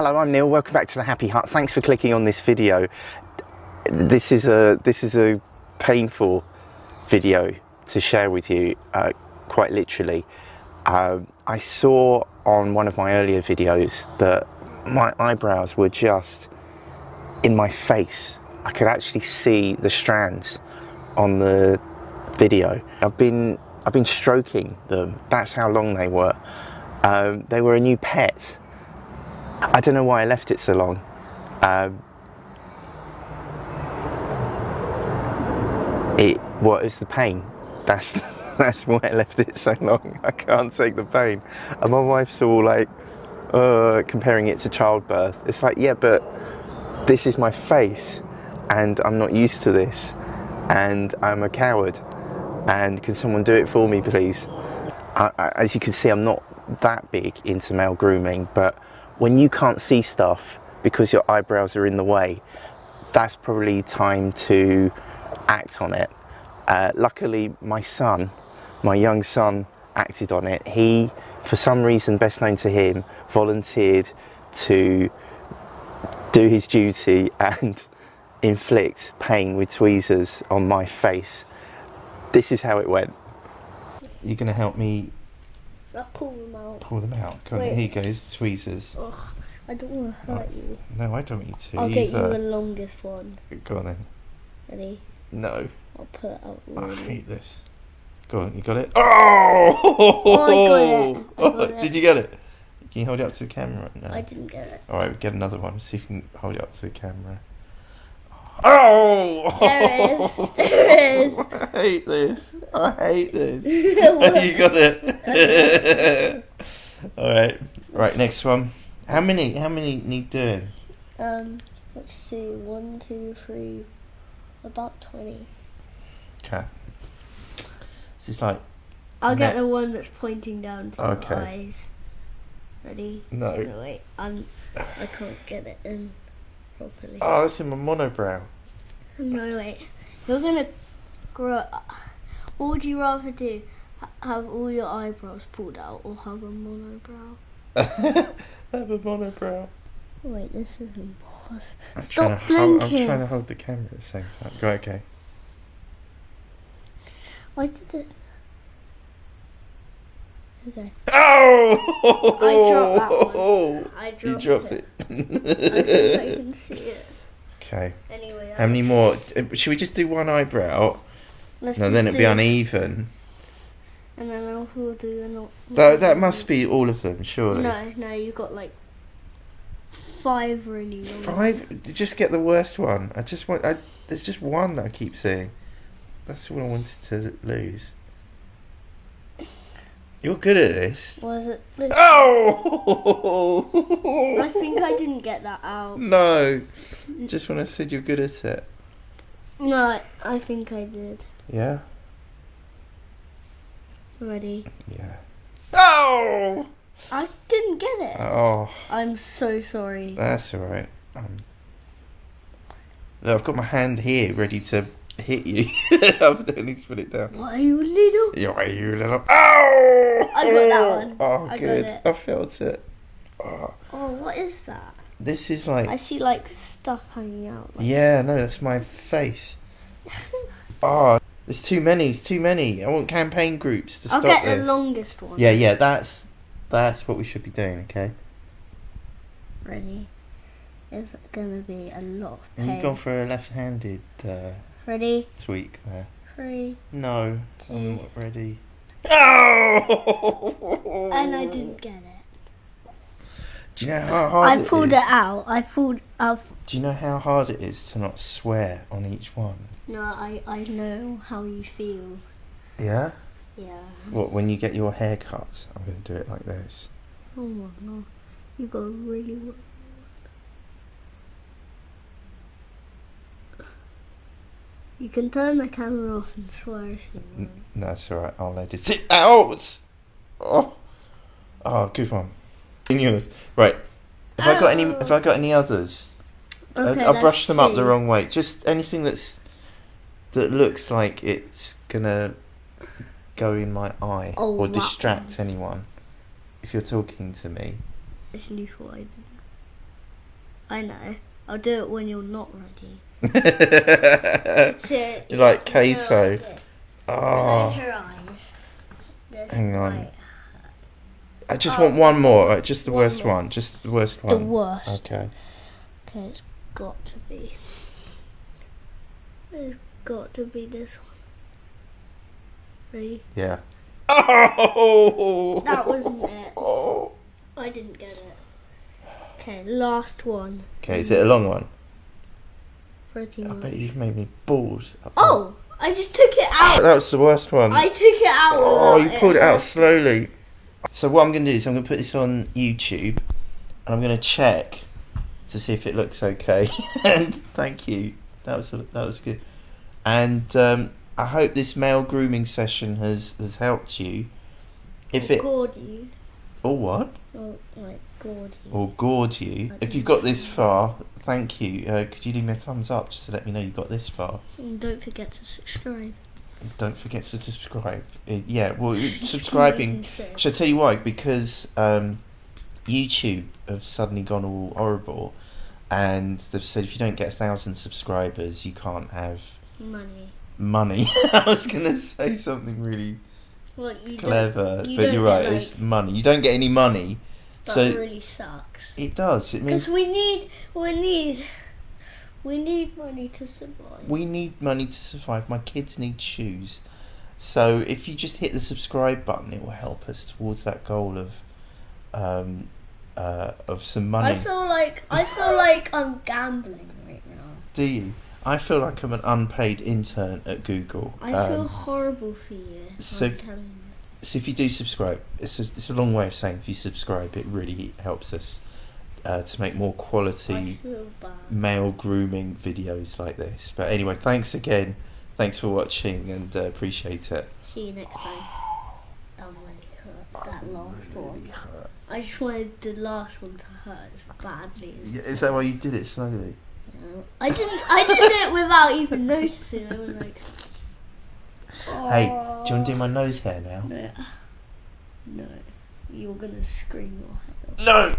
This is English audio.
Hello, I'm Neil. Welcome back to the Happy Hut. Thanks for clicking on this video. This is a this is a painful video to share with you, uh, quite literally. Um, I saw on one of my earlier videos that my eyebrows were just in my face. I could actually see the strands on the video. I've been I've been stroking them. That's how long they were. Um, they were a new pet. I don't know why I left it so long. Um, it what is the pain? That's that's why I left it so long. I can't take the pain. And my wife's all like uh, comparing it to childbirth. It's like yeah, but this is my face, and I'm not used to this, and I'm a coward. And can someone do it for me, please? I, I, as you can see, I'm not that big into male grooming, but when you can't see stuff because your eyebrows are in the way, that's probably time to act on it. Uh, luckily, my son, my young son, acted on it. He, for some reason best known to him, volunteered to do his duty and inflict pain with tweezers on my face. This is how it went. You're going to help me I'll pull them out. pull them out. Go on, Wait. here you go, tweezers. Ugh, I don't want to oh, hurt you. No, I don't want you to I'll get you either. the longest one. Go on then. Ready? No, I'll put it out I really. hate this. Go on, you got it? Oh! Oh, I got it. I got oh, it. Did you get it? Can you hold it up to the camera? No. I didn't get it. Alright, we'll get another one. See if you can hold it up to the camera. Oh! There it is. There it is. I hate this. I hate this. You got it. Alright. Right, next one. How many how many need doing? Um, let's see. One, two, three. About 20. Okay. This is like I'll get the one that's pointing down to Okay. eyes. Ready? no. No, wait. I'm. I can't get it in properly. Oh, that's in my monobrow. No, wait. You're gonna grow. What would you rather do? Have all your eyebrows pulled out or have a monobrow? Have a monobrow. Wait, this is impossible. I'm Stop to hold, I'm trying to hold the camera at the same time. Go okay. Why did it? Okay. Oh! I dropped that one. I dropped You dropped it. it. I I can see it. okay. Anyway. How many more? Should we just do one eyebrow? Let's No, then it'd be uneven. And then I'll we'll do another. That that must be all of them, surely. No, no, you got like five really long. Five. Just get the worst one. I just want. I, there's just one that I keep seeing. That's all I wanted to lose. You're good at this. Was it? This? Oh! I think I didn't get that out. No. Just when I said you're good at it. No, I, I think I did. Yeah. Ready? Yeah. Oh! I didn't get it. Oh, I'm so sorry. that's all right. Um, I've got my hand here ready to hit you. I don't need to put it down. Why you little? Yeah, you little. Oh! I got that one. Oh, I good. I felt it. Oh, Oh, what is that? this is like. I see like stuff hanging out. Like, Yeah, no, that's my face. Oh, there's too many. It's too many. I want campaign groups to I'll stop get this. the longest one. Yeah, yeah, that's that's what we should be doing. Okay. Ready? It's gonna be a lot of And you've gone for a left-handed uh, Ready? tweak there. Three. No, I'm not ready. Oh! And I didn't get it. Do you know how hard I it pulled is? it out. I pulled out. Do you know how hard it is to not swear on each one? No, I I know how you feel. Yeah. Yeah. What when you get your hair cut? I'm going to do it like this. Oh my god. You got really. You can turn the camera off and swear if you want. No, it's all right. I'll edit it out. Oh, oh, good one. Right. Have I got any? Oh. Have I got any others? I- Okay, I'll brush let's them up the wrong way. Just anything that's that looks like it's gonna go in my eye Oh, or distract anyone. If you're talking to me, Actually, what I. I know. I'll do it when you're not ready. You're like so Kato. Oh, Close ah. your eyes. Hang on. I just Oh. want one more. uh, Just the One worst more. one. Just the worst one. The worst. Okay. Okay, it's got to be. It's got to be this one. Ready? Yeah. Oh! That wasn't it. Oh. I didn't get it. Okay, last one. Okay, is it a long one? Pretty I much. bet you've made me balls. Oh! I just took it out. That was the worst one. I took it out. Oh, you pulled it out slowly. So what I'm going to do is I'm going to put this on YouTube, and I'm going to check to see if it looks okay. and thank you. That was that was good. And um, I hope this male grooming session has has helped you. If it Gored you. or what Or, like, gored you. or gored you, I if you've got this far, thank you. Uh, could you leave me a thumbs up just to let me know you got this far? And don't forget to subscribe. Don't forget to subscribe. Uh, yeah, well, subscribing. Should I tell you why? Because um, YouTube have suddenly gone all horrible, and they've said if you don't get a thousand subscribers, you can't have Money. money. I was gonna say something really Like, you clever, you but you're right. like- it's money. You don't get any money, That so really sucks. it does. It means Because we need, we need, we need money to survive. we need money to survive. My kids need shoes. So if you just hit the subscribe button, it will help us towards that goal of um, uh, of some money. I feel like I feel like I'm gambling right now. Do you? I feel like I'm an unpaid intern at Google. I Um, feel horrible for you. so- I'm telling you. so if you do subscribe, it's a, it's a long way of saying if you subscribe, it really helps us uh, to make more quality male grooming videos like this. But anyway, thanks again. Thanks for watching and uh, appreciate it. See you next time. That really hurt. That last one. I just wanted the last one to hurt as badly as Yeah, Is that why you did it slowly? No. I didn't. I did it without even noticing. I was like, Hey, do you want to do my nose hair now? No. No. You're gonna scream your head off. No!